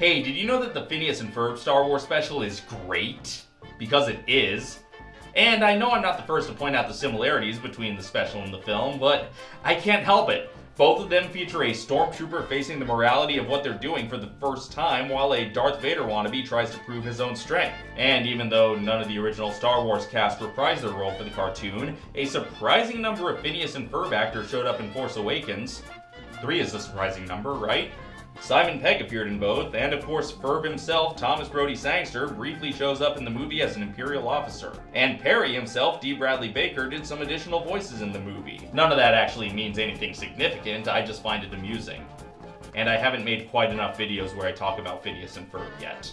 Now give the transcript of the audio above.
Hey, did you know that the Phineas and Ferb Star Wars special is great? Because it is. And I know I'm not the first to point out the similarities between the special and the film, but I can't help it. Both of them feature a stormtrooper facing the morality of what they're doing for the first time while a Darth Vader wannabe tries to prove his own strength. And even though none of the original Star Wars cast reprised their role for the cartoon, a surprising number of Phineas and Ferb actors showed up in Force Awakens. Three is a surprising number, right? Simon Pegg appeared in both, and of course Ferb himself, Thomas Brodie Sangster, briefly shows up in the movie as an Imperial officer. And Perry himself, Dee Bradley Baker, did some additional voices in the movie. None of that actually means anything significant, I just find it amusing. And I haven't made quite enough videos where I talk about Phineas and Ferb yet.